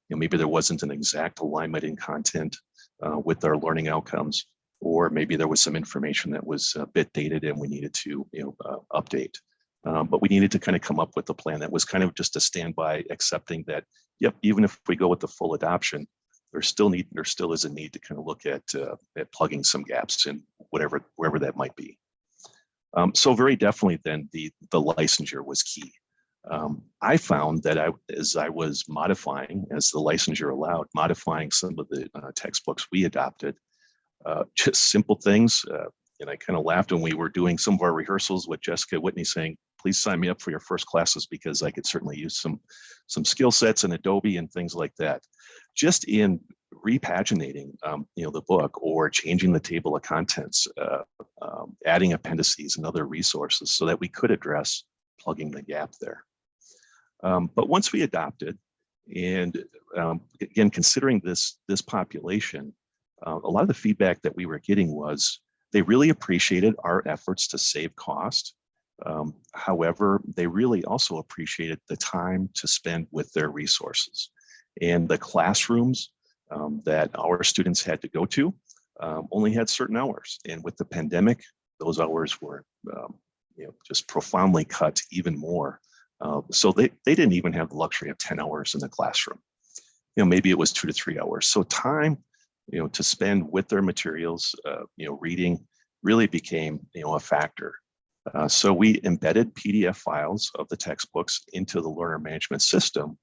you know, maybe there wasn't an exact alignment in content uh, with our learning outcomes, or maybe there was some information that was a bit dated and we needed to, you know, uh, update. Um, but we needed to kind of come up with a plan that was kind of just a standby accepting that, yep, even if we go with the full adoption, there still need there still is a need to kind of look at uh, at plugging some gaps in whatever wherever that might be. Um, so very definitely then the the licensure was key. Um, I found that I as I was modifying as the licensure allowed modifying some of the uh, textbooks we adopted, uh, [laughs] just simple things. Uh, and I kind of laughed when we were doing some of our rehearsals with Jessica Whitney saying, please sign me up for your first classes because I could certainly use some some skill sets in Adobe and things like that just in repaginating um, you know the book or changing the table of contents uh, um, adding appendices and other resources so that we could address plugging the gap there um, but once we adopted and um, again considering this this population uh, a lot of the feedback that we were getting was they really appreciated our efforts to save cost um, however they really also appreciated the time to spend with their resources and the classrooms um, that our students had to go to um, only had certain hours. And with the pandemic, those hours were um, you know, just profoundly cut even more. Uh, so they, they didn't even have the luxury of 10 hours in the classroom. You know, maybe it was two to three hours. So time, you know, to spend with their materials, uh, you know, reading really became, you know, a factor. Uh, so we embedded PDF files of the textbooks into the learner management system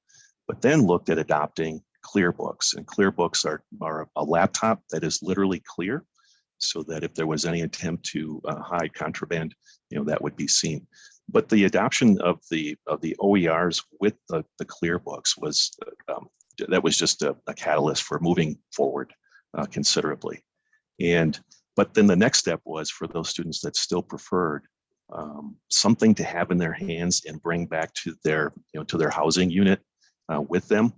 but then looked at adopting ClearBooks And ClearBooks are, are a laptop that is literally clear so that if there was any attempt to uh, hide contraband, you know, that would be seen. But the adoption of the of the OERs with the, the ClearBooks was, um, that was just a, a, catalyst for moving forward uh, considerably. And, but then the next step was for those students that still preferred um, something to have in their hands and bring back to their, you know, to their housing unit uh, with them,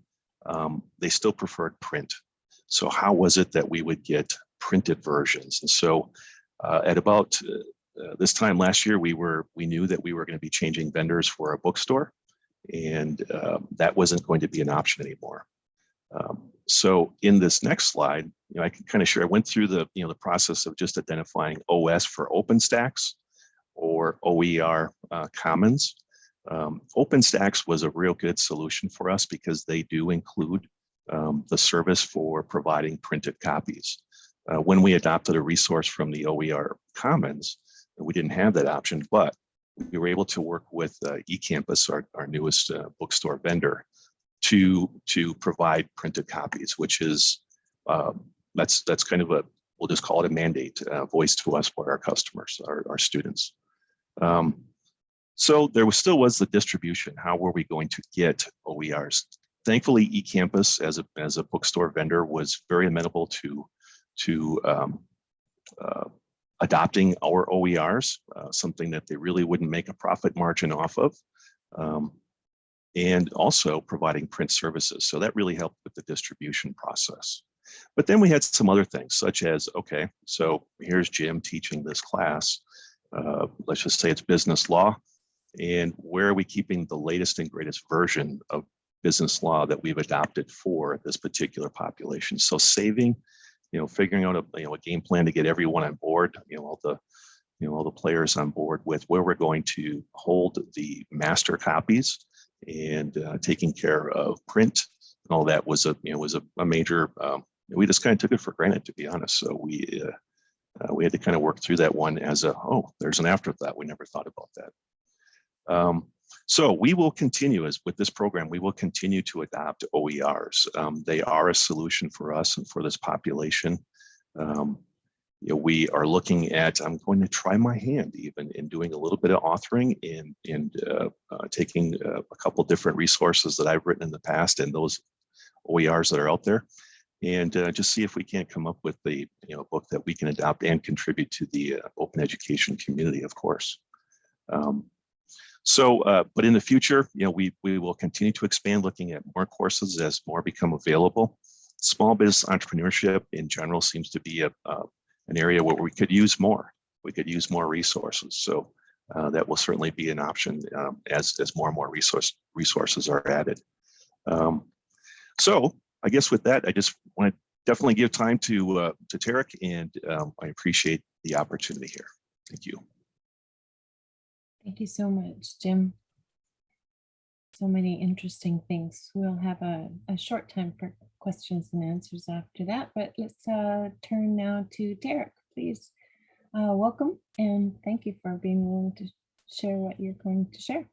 um, they still preferred print. So how was it that we would get printed versions? And so uh, at about uh, this time last year, we were we knew that we were going to be changing vendors for a bookstore, and um, that wasn't going to be an option anymore. Um, so in this next slide, you know, I can kind of share. I went through the you know the process of just identifying OS for OpenStax or OER uh, Commons. Um, OpenStax was a real good solution for us because they do include um, the service for providing printed copies. Uh, when we adopted a resource from the OER Commons, we didn't have that option, but we were able to work with uh, eCampus, our, our newest uh, bookstore vendor, to to provide printed copies, which is um, that's that's kind of a we'll just call it a mandate uh, voiced to us by our customers, our, our students. Um, so there was still was the distribution. How were we going to get OERs? Thankfully, eCampus as a as a bookstore vendor was very amenable to to um, uh, adopting our OERs, uh, something that they really wouldn't make a profit margin off of, um, and also providing print services. So that really helped with the distribution process. But then we had some other things such as, okay, so here's Jim teaching this class. Uh, let's just say it's business law. And where are we keeping the latest and greatest version of business law that we've adopted for this particular population? So saving, you know, figuring out a, you know, a game plan to get everyone on board, you know, all the, you know, all the players on board with where we're going to hold the master copies and uh, taking care of print and all that was a, you know, was a, a major, um, we just kind of took it for granted, to be honest. So we, uh, uh, we had to kind of work through that one as a, oh, there's an afterthought. We never thought about that. Um, so we will continue as with this program, we will continue to adopt OERs. Um, they are a solution for us and for this population. Um, you know, we are looking at, I'm going to try my hand even in doing a little bit of authoring and, and uh, uh, taking uh, a couple different resources that I've written in the past and those OERs that are out there and uh, just see if we can't come up with the you know book that we can adopt and contribute to the uh, open education community, of course. Um, so, uh, but in the future, you know, we we will continue to expand, looking at more courses as more become available. Small business entrepreneurship in general seems to be a, an area where we could use more. We could use more resources. So uh, that will certainly be an option um, as as more and more resource resources are added. Um, so I guess with that, I just want to definitely give time to uh, to Derek, and um, I appreciate the opportunity here. Thank you. Thank you so much, Jim. So many interesting things. We'll have a, a short time for questions and answers after that, but let's uh, turn now to Derek, please. Uh, welcome and thank you for being willing to share what you're going to share.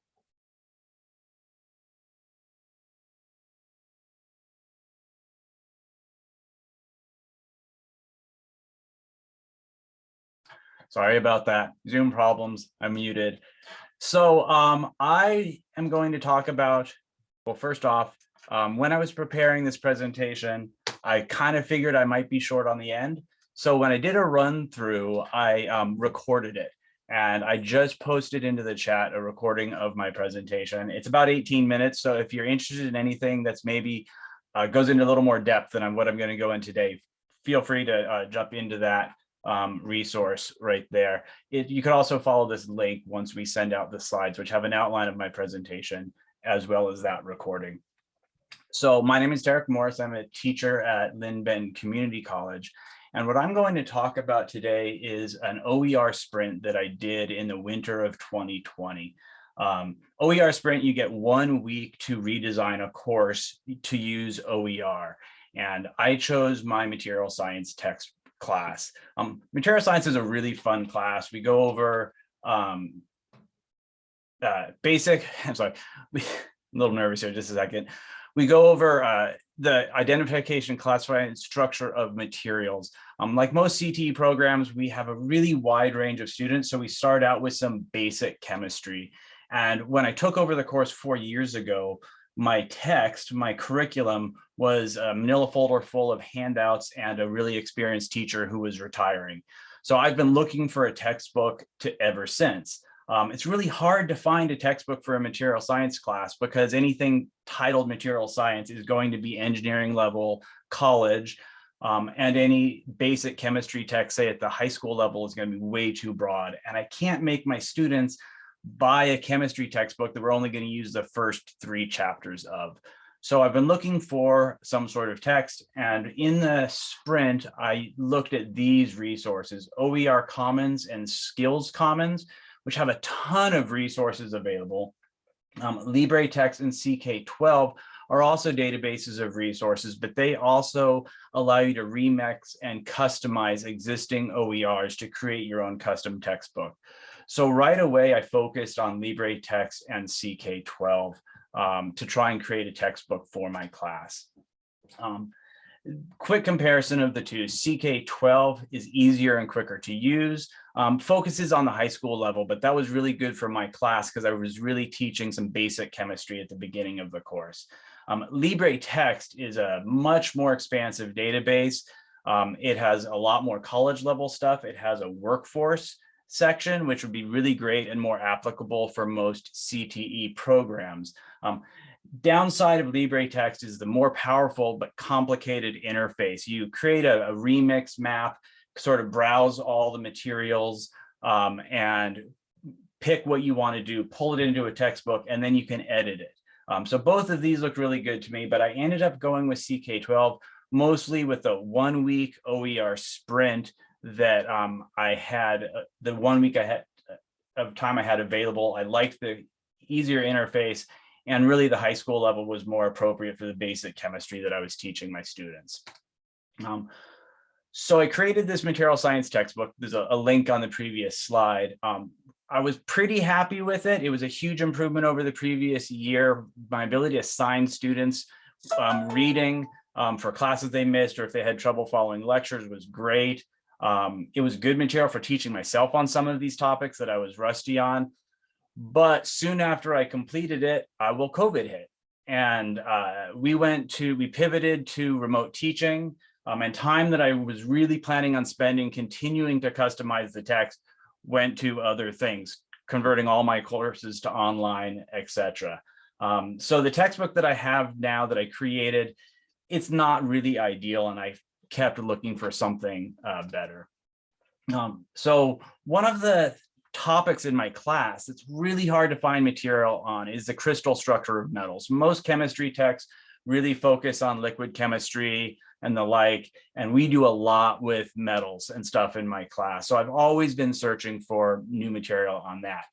Sorry about that. Zoom problems. I'm muted. So um, I am going to talk about, well, first off, um, when I was preparing this presentation, I kind of figured I might be short on the end. So when I did a run through, I um, recorded it and I just posted into the chat a recording of my presentation. It's about 18 minutes. So if you're interested in anything that's maybe uh, goes into a little more depth than what I'm going to go in today, feel free to uh, jump into that um, resource right there. It, you could also follow this link once we send out the slides, which have an outline of my presentation, as well as that recording. So my name is Derek Morris. I'm a teacher at Linn-Benton Community College. And what I'm going to talk about today is an OER sprint that I did in the winter of 2020. Um, OER sprint, you get one week to redesign a course to use OER. And I chose my material science text class. Um, material science is a really fun class. We go over um, uh, basic, [laughs] I'm sorry, we, [laughs] I'm a little nervous here, just a second. We go over uh, the identification, classifying, structure of materials. Um, like most CTE programs, we have a really wide range of students. So we start out with some basic chemistry. And when I took over the course four years ago, my text, my curriculum was a manila folder full of handouts and a really experienced teacher who was retiring. So I've been looking for a textbook to ever since. Um, it's really hard to find a textbook for a material science class because anything titled material science is going to be engineering level, college, um, and any basic chemistry text, say at the high school level is going to be way too broad. And I can't make my students buy a chemistry textbook that we're only going to use the first three chapters of. So I've been looking for some sort of text and in the sprint, I looked at these resources, OER Commons and Skills Commons, which have a ton of resources available. Um, LibreText and CK12 are also databases of resources, but they also allow you to remix and customize existing OERs to create your own custom textbook. So right away, I focused on LibreText and CK12. um, to try and create a textbook for my class. Um, quick comparison of the two, CK12 is easier and quicker to use, um, focuses on the high school level, but that was really good for my class because I was really teaching some basic chemistry at the beginning of the course. Um, Libre Text is a much more expansive database. Um, it has a lot more college level stuff. It has a workforce section, which would be really great and more applicable for most CTE programs. Um, downside of LibreText is the more powerful but complicated interface. You create a, a remix map, sort of browse all the materials um, and pick what you want to do, pull it into a textbook, and then you can edit it. Um, so both of these look really good to me, but I ended up going with CK12 mostly with a one week OER sprint that um, I had, uh, the one week I had uh, of time I had available. I liked the easier interface and really the high school level was more appropriate for the basic chemistry that I was teaching my students. Um, so I created this material science textbook. There's a, a link on the previous slide. Um, I was pretty happy with it. It was a huge improvement over the previous year. My ability to assign students um, reading um, for classes they missed or if they had trouble following lectures was great. Um, it was good material for teaching myself on some of these topics that I was rusty on. But soon after I completed it, uh, well, COVID hit. And uh, we went to, we pivoted to remote teaching um, and time that I was really planning on spending continuing to customize the text went to other things, converting all my courses to online, etc. Um, so the textbook that I have now that I created, it's not really ideal and I kept looking for something uh, better. Um, so one of the topics in my class it's really hard to find material on is the crystal structure of metals. Most chemistry texts really focus on liquid chemistry and the like, and we do a lot with metals and stuff in my class. So I've always been searching for new material on that.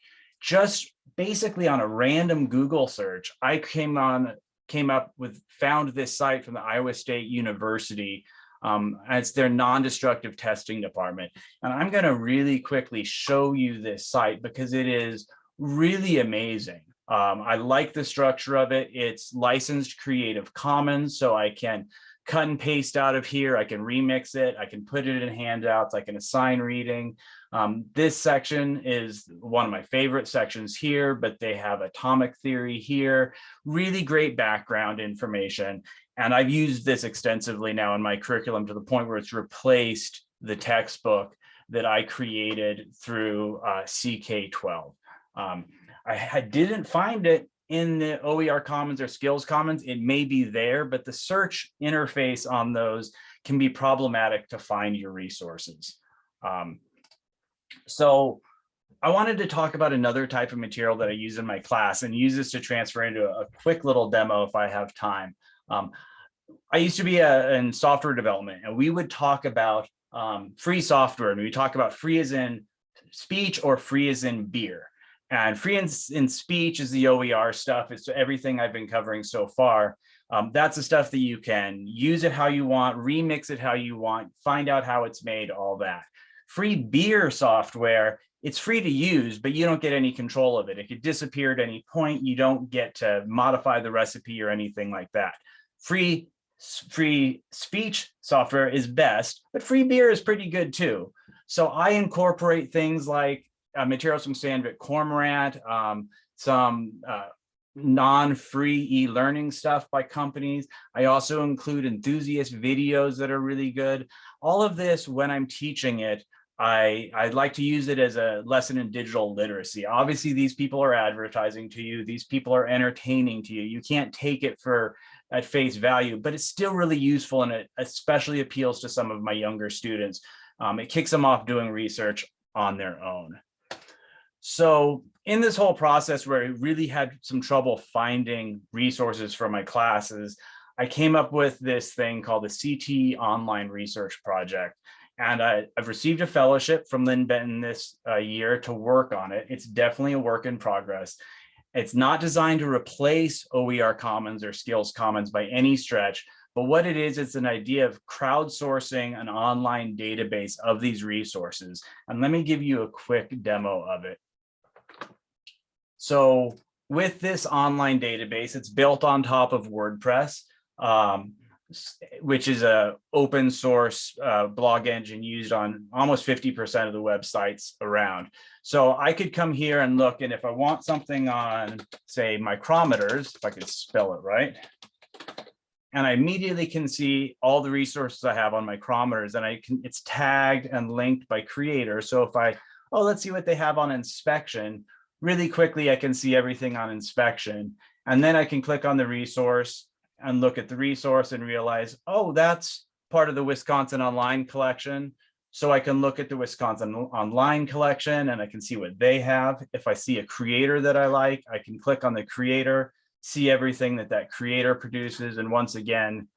Just basically on a random Google search, I came on came up with found this site from the Iowa State University um, it's their non-destructive testing department. And I'm going to really quickly show you this site because it is really amazing. Um, I like the structure of it. It's licensed Creative Commons, so I can cut and paste out of here. I can remix it. I can put it in handouts. I can assign reading. Um, this section is one of my favorite sections here, but they have atomic theory here. Really great background information. And I've used this extensively now in my curriculum to the point where it's replaced the textbook that I created through uh, CK12. Um, I, I didn't find it in the OER Commons or Skills Commons. It may be there, but the search interface on those can be problematic to find your resources. Um, so I wanted to talk about another type of material that I use in my class and use this to transfer into a, quick little demo if I have time. Um, I used to be a, in software development and we would talk about um, free software and we talk about free as in speech or free as in beer. And free in, in speech is the OER stuff. It's everything I've been covering so far. Um, that's the stuff that you can use it how you want, remix it how you want, find out how it's made, all that. Free beer software, it's free to use, but you don't get any control of it. It could disappear at any point. You don't get to modify the recipe or anything like that. Free free speech software is best, but free beer is pretty good too. So I incorporate things like uh, materials from Sandvik Coromant, um, some uh, non-free e-learning stuff by companies. I also include enthusiast videos that are really good. All of this, when I'm teaching it, I, I'd like to use it as a lesson in digital literacy. Obviously, these people are advertising to you. These people are entertaining to you. You can't take it for at face value, but it's still really useful and it especially appeals to some of my younger students. Um, it kicks them off doing research on their own. So in this whole process where I really had some trouble finding resources for my classes, I came up with this thing called the CTE Online Research Project. And I, have received a fellowship from Linn-Benton this uh, year to work on it. It's definitely a work in progress. It's not designed to replace OER Commons or Skills Commons by any stretch, but what it is, it's an idea of crowdsourcing an online database of these resources. And let me give you a quick demo of it. So with this online database, it's built on top of WordPress, um, which is a open source uh, blog engine used on almost 50% of the websites around. So I could come here and look, and if I want something on, say, micrometers, if I could spell it right, and I immediately can see all the resources I have on micrometers, and I can, it's tagged and linked by creator. So if I, oh, let's see what they have on inspection, really quickly, I can see everything on inspection. And then I can click on the resource and look at the resource and realize, oh, that's part of the Wisconsin Online collection. So I can look at the Wisconsin Online collection and I can see what they have. If I see a creator that I like, I can click on the creator, see everything that that creator produces. And once again,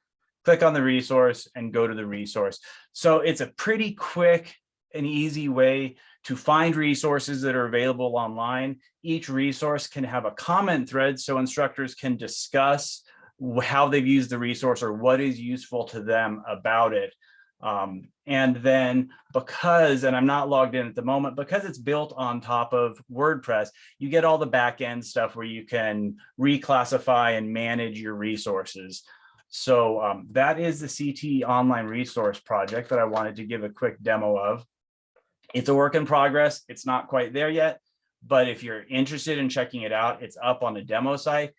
click on the resource and go to the resource. So it's a pretty quick and easy way to find resources that are available online. Each resource can have a comment thread so instructors can discuss how they've used the resource or what is useful to them about it. Um, and then because, and I'm not logged in at the moment, because it's built on top of WordPress, you get all the back end stuff where you can reclassify and manage your resources. So um, that is the CT online resource project that I wanted to give a quick demo of. It's a work in progress. It's not quite there yet, but if you're interested in checking it out, it's up on the demo site.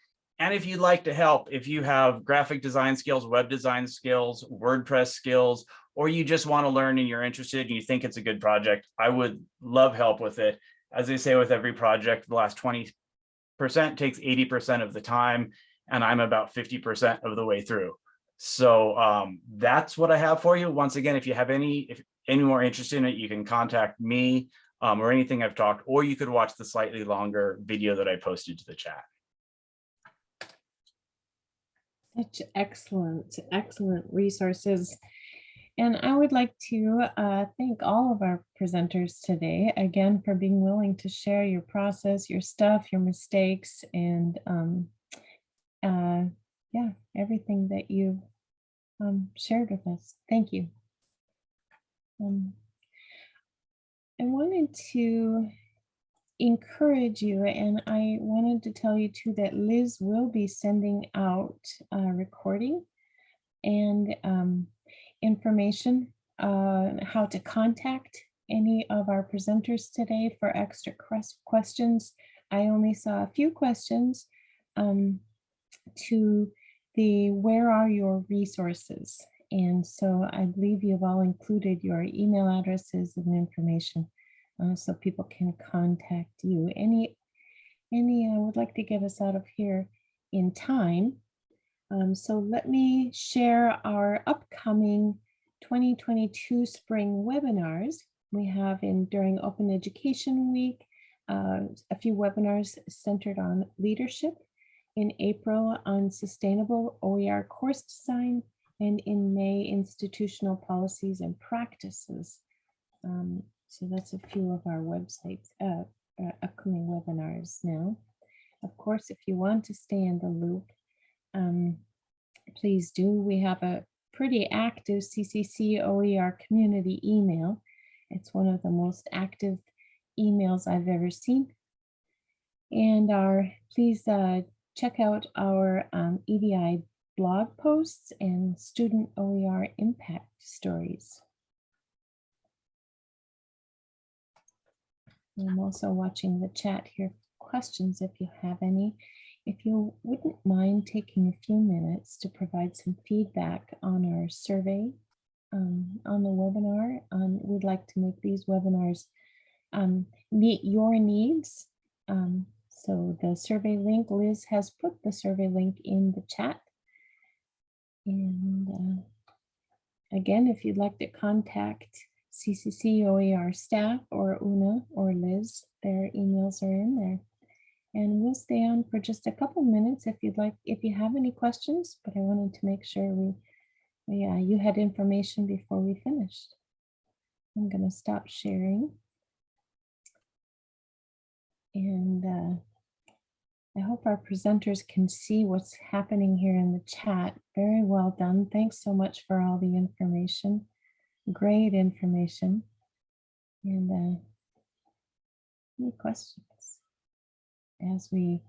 And if you'd like to help, if you have graphic design skills, web design skills, WordPress skills, or you just want to learn and you're interested and you think it's a good project, I would love help with it. As they say with every project, the last 20% takes 80% of the time, and I'm about 50% of the way through. So um, that's what I have for you. Once again, if you have any, if any more interest in it, you can contact me um, or anything I've talked, or you could watch the slightly longer video that I posted to the chat. Such excellent, excellent resources. And I would like to uh, thank all of our presenters today, again, for being willing to share your process, your stuff, your mistakes, and um, uh, yeah, everything that you um, shared with us. Thank you. Um, I wanted to encourage you, and I wanted to tell you too that Liz will be sending out a recording and um, information on how to contact any of our presenters today for extra ques- questions. I only saw a few questions um, to the where are your resources? And so I believe you've all included your email addresses and information uh, so people can contact you. Any, any, I would like to get us out of here in time. Um, so let me share our upcoming 2022 spring webinars. We have in during Open Education Week, uh, a few webinars centered on leadership. In April on sustainable OER course design and in May institutional policies and practices. Um, so that's a few of our websites, uh, uh, upcoming webinars now. Of course, if you want to stay in the loop, um, please do. We have a pretty active CCC OER community email. It's one of the most active emails I've ever seen. And our, please uh, check out our um, EDI blog posts and student OER impact stories. I'm also watching the chat here. for Questions if you have any. If you wouldn't mind taking a few minutes to provide some feedback on our survey um, on the webinar, um, we'd like to make these webinars um, meet your needs. Um, so the survey link, Liz has put the survey link in the chat. And uh, again, if you'd like to contact CCC OER staff or Una or Liz, their emails are in there. And we'll stay on for just a couple minutes if you'd like, if you have any questions, but I wanted to make sure we, yeah, you had information before we finished. I'm gonna stop sharing. And uh, I hope our presenters can see what's happening here in the chat. Very well done. Thanks so much for all the information. Great information. And uh, any questions as we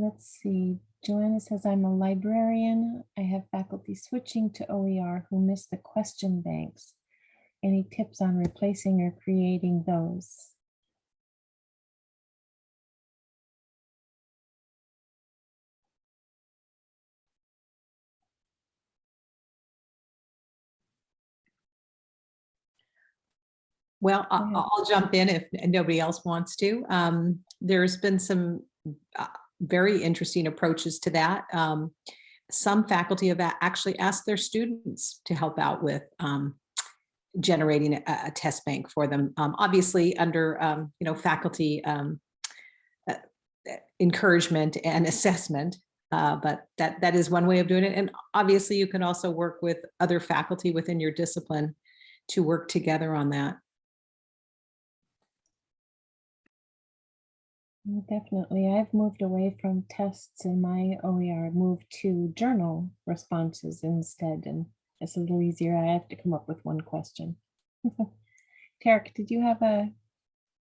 Let's see. Joanna says, I'm a librarian. I have faculty switching to OER who miss the question banks. Any tips on replacing or creating those? Well, I- ahead. I'll jump in if nobody else wants to. Um, There's been some uh, very interesting approaches to that. Um, Some faculty have actually asked their students to help out with um, generating a, a test bank for them. Um, Obviously, under, um, you know, faculty um, uh, uh, encouragement and [laughs] assessment. uh, But that, that is one way of doing it. And obviously, you can also work with other faculty within your discipline to work together on that. Definitely. I've moved away from tests in my OER, moved to journal responses instead, and it's a little easier. I have to come up with one question. [laughs] Tarek, did you have a,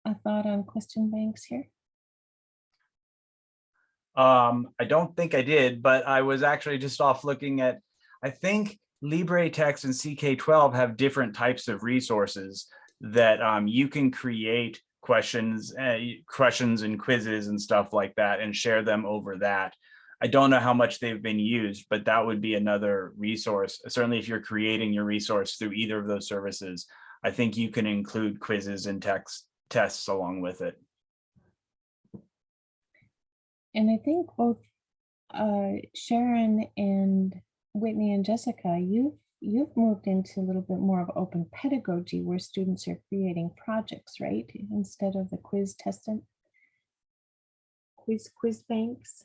a thought on question banks here? Um, I don't think I did, but I was actually just off looking at, I think LibreText and CK12 have different types of resources that um, you can create questions, uh, questions and quizzes and stuff like that and share them over that. I don't know how much they've been used, but that would be another resource. Certainly if you're creating your resource through either of those services, I think you can include quizzes and text tests along with it. And I think both uh, Sharon and Whitney and Jessica, you've you've moved into a little bit more of open pedagogy where students are creating projects, right? Instead of the quiz testing. Quiz quiz banks.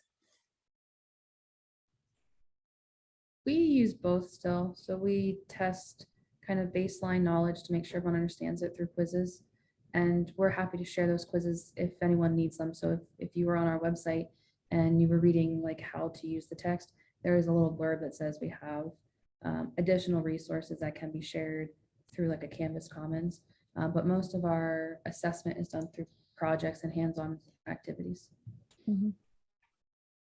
We use both still. So we test kind of baseline knowledge to make sure everyone understands it through quizzes. And we're happy to share those quizzes if anyone needs them. So if, if you were on our website and you were reading like how to use the text, there is a little blurb that says we have um, additional resources that can be shared through like a Canvas Commons. Uh, but most of our assessment is done through projects and hands-on activities.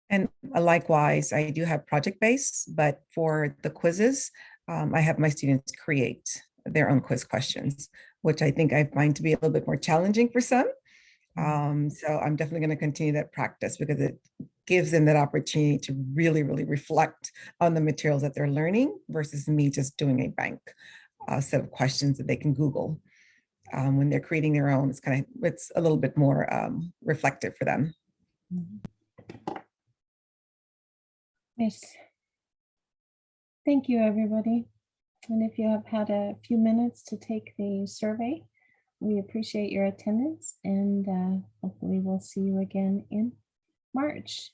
And uh, likewise, I do have project-based, but for the quizzes, um, I have my students create their own quiz questions, which I think I find to be a little bit more challenging for some. Um, so I'm definitely going to continue that practice because it gives them that opportunity to really, really reflect on the materials that they're learning versus me just doing a bank uh, set of questions that they can Google. Um, when they're creating their own, it's kind of, it's a little bit more um, reflective for them. Yes. Thank you, everybody. And if you have had a few minutes to take the survey, we appreciate your attendance and uh, hopefully we'll see you again in March.